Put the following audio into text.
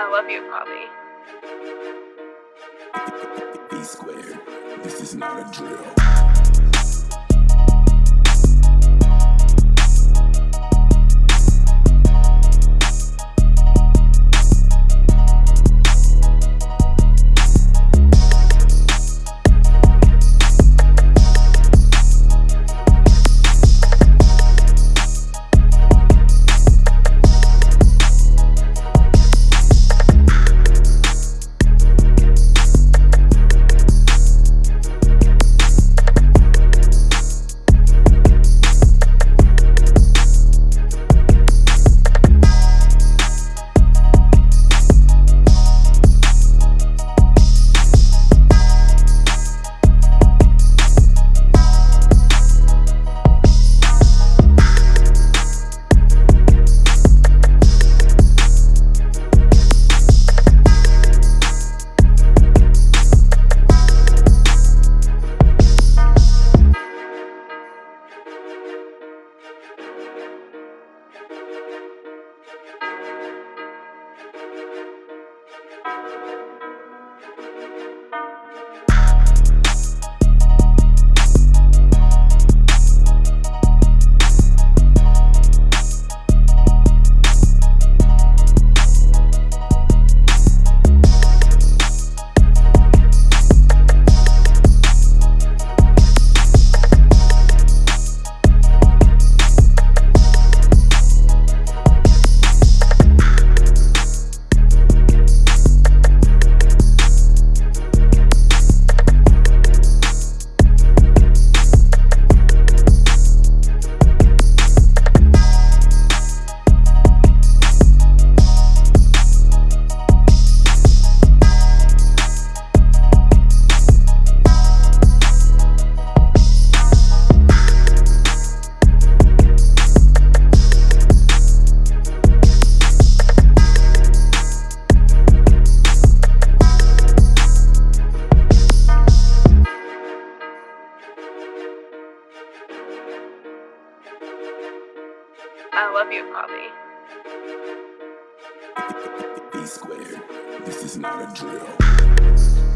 I love you, Poppy. B squared. This is not a drill. I love you, Poppy. B squared. This is not a drill.